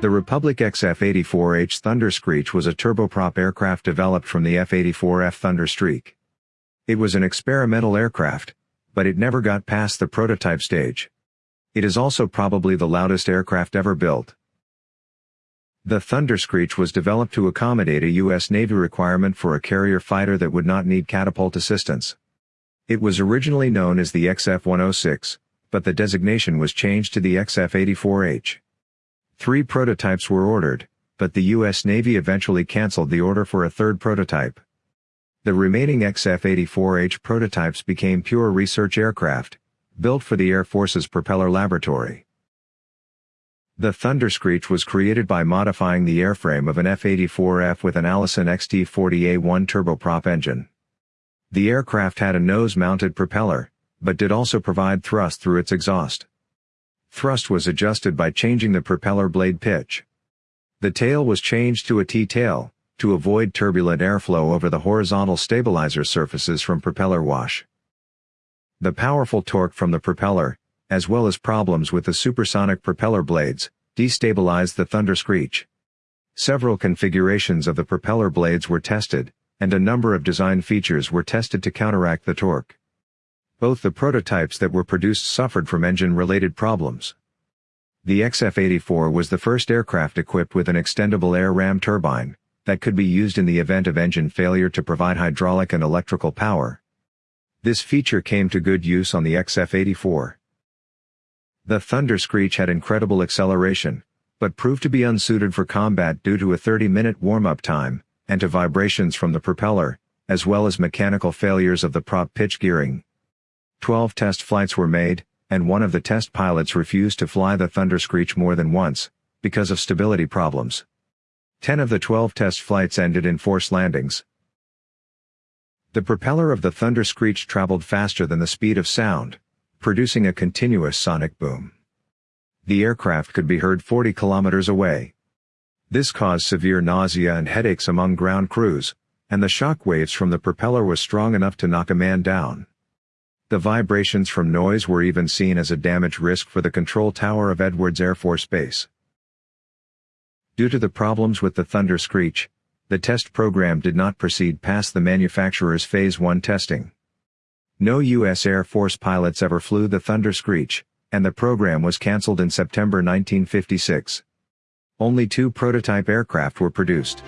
The Republic XF-84H Thunder Screech was a turboprop aircraft developed from the F-84F Thunder Streak. It was an experimental aircraft, but it never got past the prototype stage. It is also probably the loudest aircraft ever built. The Thunder Screech was developed to accommodate a U.S. Navy requirement for a carrier fighter that would not need catapult assistance. It was originally known as the XF-106, but the designation was changed to the XF-84H. Three prototypes were ordered, but the U.S. Navy eventually canceled the order for a third prototype. The remaining XF-84H prototypes became pure research aircraft, built for the Air Force's propeller laboratory. The Thunder Screech was created by modifying the airframe of an F-84F with an Allison XT-40A1 turboprop engine. The aircraft had a nose-mounted propeller, but did also provide thrust through its exhaust. Thrust was adjusted by changing the propeller blade pitch. The tail was changed to a T-tail, to avoid turbulent airflow over the horizontal stabilizer surfaces from propeller wash. The powerful torque from the propeller, as well as problems with the supersonic propeller blades, destabilized the Thunder Screech. Several configurations of the propeller blades were tested, and a number of design features were tested to counteract the torque. Both the prototypes that were produced suffered from engine-related problems. The XF-84 was the first aircraft equipped with an extendable air ram turbine, that could be used in the event of engine failure to provide hydraulic and electrical power. This feature came to good use on the XF-84. The Thunder Screech had incredible acceleration, but proved to be unsuited for combat due to a 30-minute warm-up time, and to vibrations from the propeller, as well as mechanical failures of the prop pitch gearing. Twelve test flights were made, and one of the test pilots refused to fly the Thunder Screech more than once, because of stability problems. Ten of the twelve test flights ended in forced landings. The propeller of the Thunder Screech traveled faster than the speed of sound, producing a continuous sonic boom. The aircraft could be heard 40 kilometers away. This caused severe nausea and headaches among ground crews, and the shock waves from the propeller was strong enough to knock a man down. The vibrations from noise were even seen as a damage risk for the control tower of Edwards Air Force Base. Due to the problems with the Thunder Screech, the test program did not proceed past the manufacturer's Phase 1 testing. No U.S. Air Force pilots ever flew the Thunder Screech, and the program was cancelled in September 1956. Only two prototype aircraft were produced.